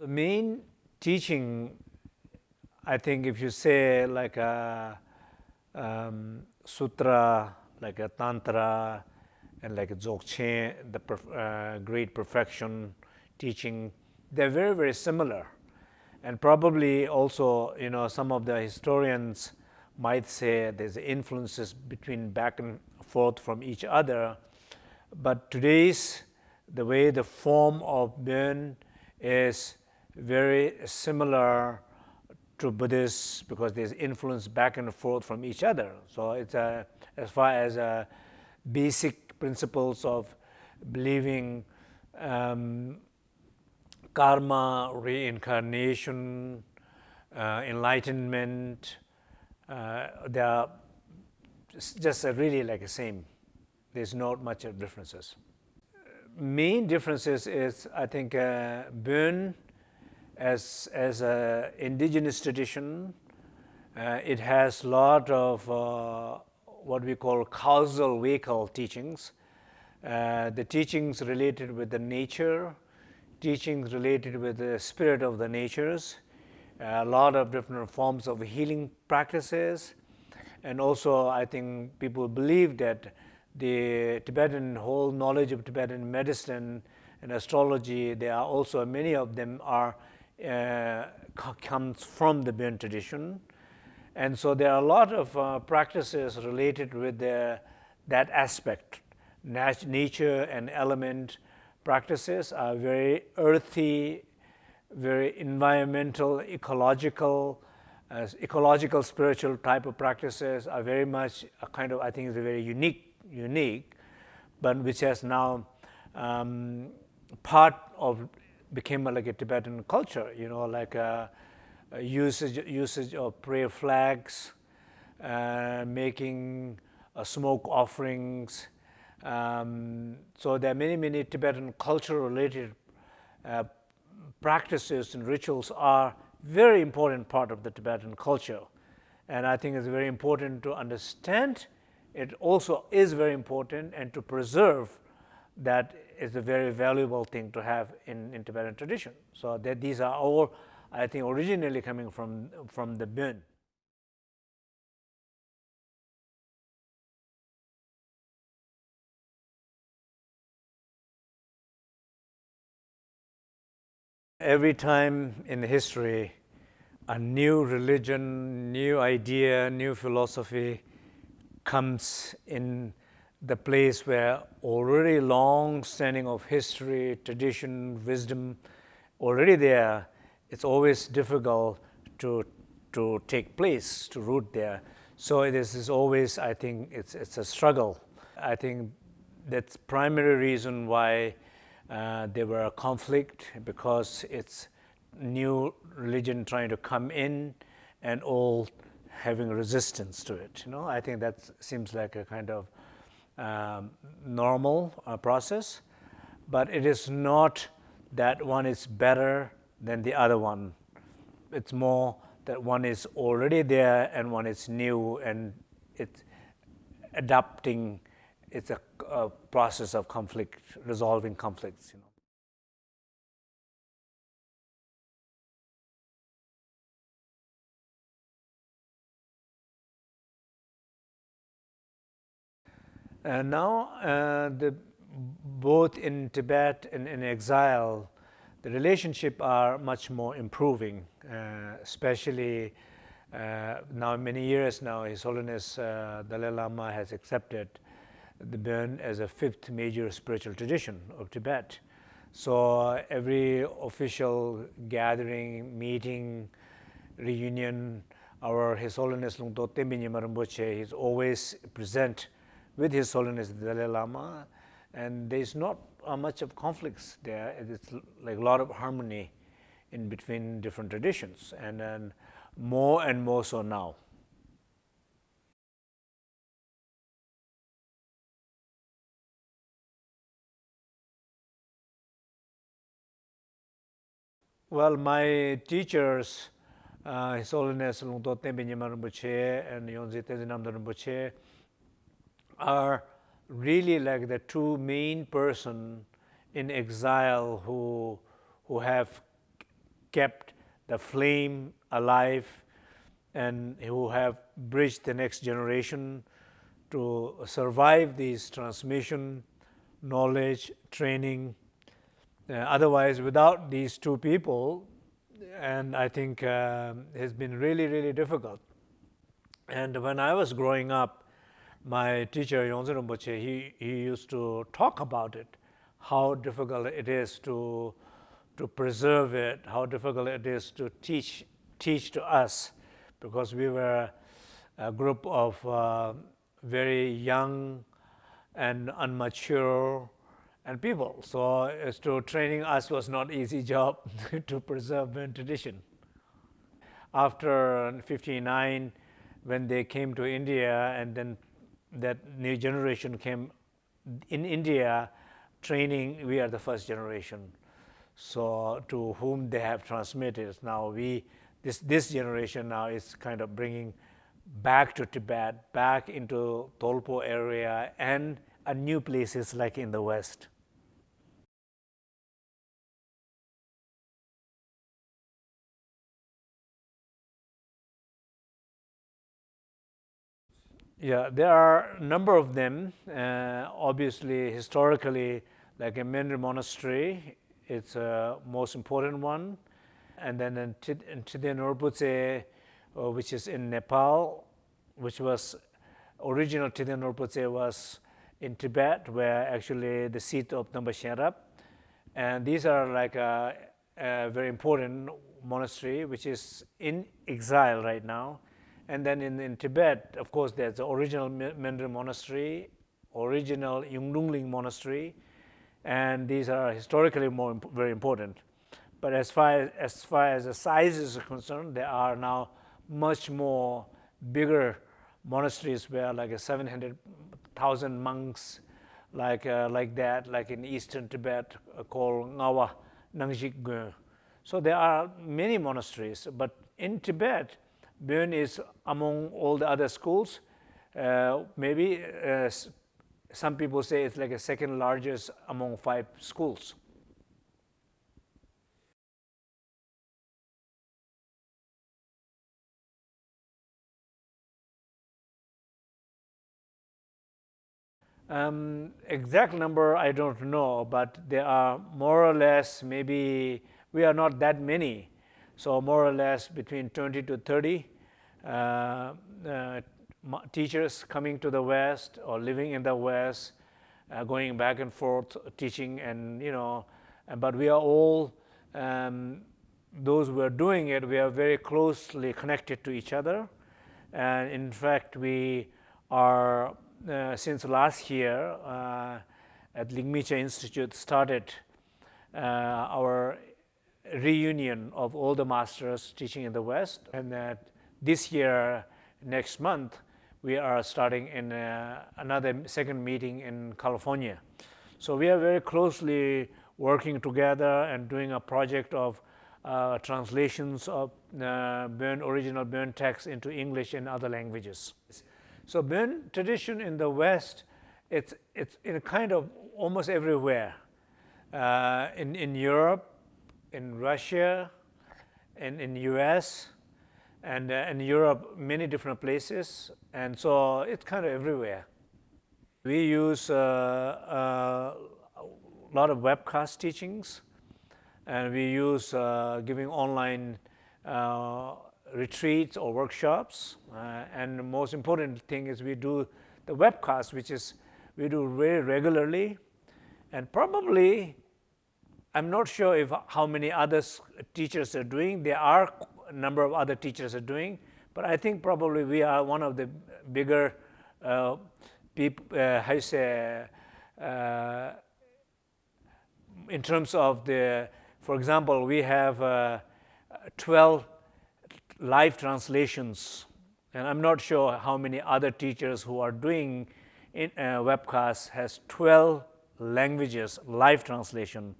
The main teaching, I think if you say like a um, sutra, like a tantra, and like a dzogchen, the uh, great perfection teaching, they're very, very similar. And probably also, you know, some of the historians might say there's influences between back and forth from each other. But today's, the way the form of Bön is very similar to Buddhists because there's influence back and forth from each other. So it's a, as far as a basic principles of believing um, karma, reincarnation, uh, enlightenment, uh, they are just really like the same. There's not much differences. Main differences is, I think, uh, Bön as, as an indigenous tradition, uh, it has a lot of uh, what we call causal vehicle teachings. Uh, the teachings related with the nature, teachings related with the spirit of the natures, a lot of different forms of healing practices. And also, I think people believe that the Tibetan whole knowledge of Tibetan medicine and astrology, there are also many of them are comes from the Bön tradition. And so there are a lot of uh, practices related with the, that aspect. Nat nature and element practices are very earthy, very environmental, ecological, uh, ecological spiritual type of practices are very much a kind of, I think is a very unique, unique, but which has now um, part of became like a Tibetan culture, you know, like a usage, usage of prayer flags, uh, making uh, smoke offerings. Um, so there are many, many Tibetan culture related uh, practices and rituals are very important part of the Tibetan culture. And I think it's very important to understand. It also is very important and to preserve that is a very valuable thing to have in, in Tibetan tradition. So that these are all, I think, originally coming from, from the Bön. Every time in history, a new religion, new idea, new philosophy comes in the place where already long standing of history, tradition, wisdom, already there, it's always difficult to, to take place, to root there. So this is always, I think, it's, it's a struggle. I think that's primary reason why uh, there were a conflict because it's new religion trying to come in and all having resistance to it. You know, I think that seems like a kind of um, normal uh, process, but it is not that one is better than the other one. It's more that one is already there and one is new and it's adapting. It's a, a process of conflict, resolving conflicts. You know. Now, uh, the, both in Tibet and in exile, the relationship are much more improving, uh, especially uh, now many years now, His Holiness uh, Dalai Lama has accepted the Bön as a fifth major spiritual tradition of Tibet. So every official gathering, meeting, reunion, our His Holiness Lungtok Tenpai Nyima Rinpoche is always present with His Holiness the Dalai Lama, and there's not uh, much of conflicts there. It's like a lot of harmony in between different traditions, and then more and more so now. Well, my teachers, uh, His Holiness Lungtok Tenpai Nyima Rinpoche and Yongdzin Tenzin Namdak Rinpoche, are really like the two main person in exile who, who have kept the flame alive and who have bridged the next generation to survive these transmission, knowledge, training. Uh, otherwise, without these two people, and I think uh, has been really, really difficult. And when I was growing up, my teacher Yongdzin Rinpoche, he, he used to talk about it, how difficult it is to, to preserve it, how difficult it is to teach, teach to us, because we were a group of uh, very young and unmature and people. So as to training us was not easy job to preserve Bön tradition. After 59, when they came to India and then that new generation came in India, training, we are the first generation. So to whom they have transmitted, now we, this, this generation now is kind of bringing back to Tibet, back into Dolpo area and new places like in the West. Yeah, there are a number of them. Uh, obviously, historically, like a Menri monastery, it's a most important one. And then in Rinpoche, uh, which is in Nepal, which was original Rinpoche was in Tibet, where actually the seat of Shenrab. And these are like a, a very important monastery, which is in exile right now and then in, in Tibet, of course, there's the original Menri monastery, original Yungdrung Ling monastery, and these are historically more imp very important. But as far as, far as the sizes are concerned, there are now much more bigger monasteries where like a 700,000 monks, like uh, like that, like in eastern Tibet, uh, called Ngawa Nangjik So there are many monasteries, but in Tibet, Bön is among all the other schools. Uh, maybe uh, some people say it's like a second largest among five schools. Um, exact number I don't know, but there are more or less maybe we are not that many so more or less between 20 to 30 uh, uh, teachers coming to the West or living in the West, uh, going back and forth teaching and, you know, but we are all, um, those who are doing it, we are very closely connected to each other. And in fact, we are, uh, since last year, uh, at Ligmincha Institute started uh, our reunion of all the masters teaching in the West. And that this year, next month, we are starting in uh, another second meeting in California. So we are very closely working together and doing a project of uh, translations of uh, Bön, original Bön text into English and other languages. So Bön tradition in the West, it's, it's in a kind of almost everywhere. Uh, in, in Europe, in Russia, and in US, and uh, in Europe, many different places. And so it's kind of everywhere. We use uh, uh, a lot of webcast teachings, and we use uh, giving online uh, retreats or workshops. Uh, and the most important thing is we do the webcast, which is we do very regularly, and probably I'm not sure if how many other teachers are doing. There are a number of other teachers are doing, but I think probably we are one of the bigger uh, people, uh, how you say, uh, in terms of the, for example, we have uh, 12 live translations, and I'm not sure how many other teachers who are doing in, uh, webcasts has 12 languages live translation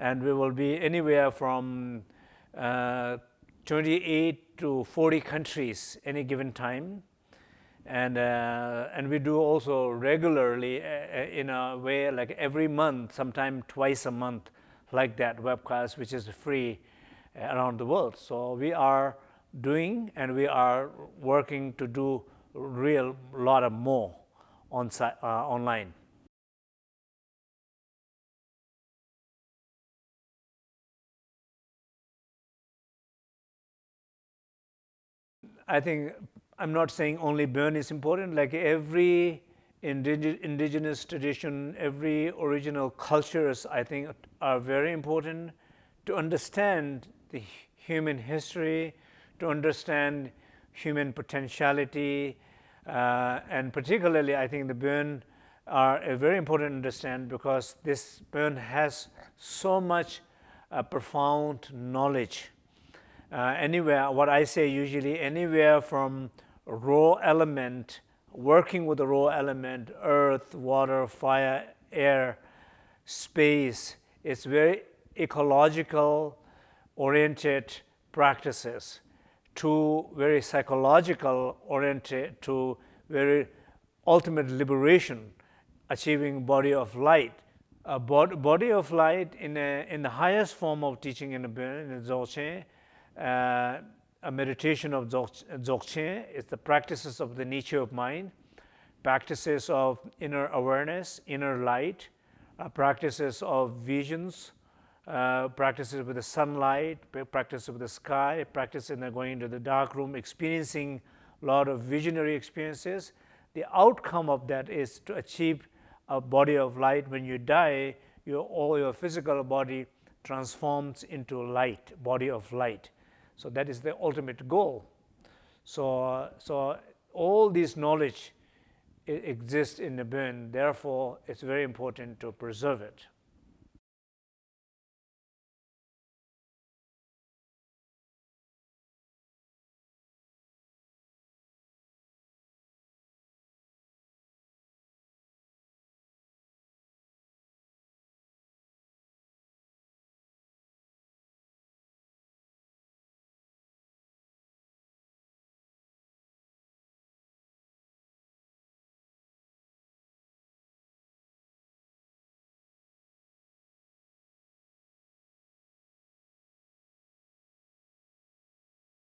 and we will be anywhere from uh, 28 to 40 countries any given time. And, uh, and we do also regularly uh, uh, in a way like every month, sometime twice a month, like that webcast, which is free. around the world. So we are doing and we are working to do real lot of more on uh, online. I think I'm not saying only Bön is important, like every indigenous tradition, every original cultures, I think are very important to understand the human history, to understand human potentiality, uh, and particularly I think the Bön are a very important to understand because this Bön has so much uh, profound knowledge. Uh, anywhere, what I say usually, anywhere from raw element, working with the raw element, earth, water, fire, air, space, it's very ecological oriented practices to very psychological oriented to very ultimate liberation, achieving body of light. A bod body of light in, a, in the highest form of teaching in the, in the Dzogchen, uh, a meditation of Dzogchen is the practices of the nature of mind, practices of inner awareness, inner light, uh, practices of visions, uh, practices with the sunlight, practice with the sky, practice in the going into the dark room, experiencing a lot of visionary experiences. The outcome of that is to achieve a body of light. When you die, your, all your physical body transforms into light, body of light. So that is the ultimate goal. So, so all this knowledge exists in the Bön, therefore it's very important to preserve it.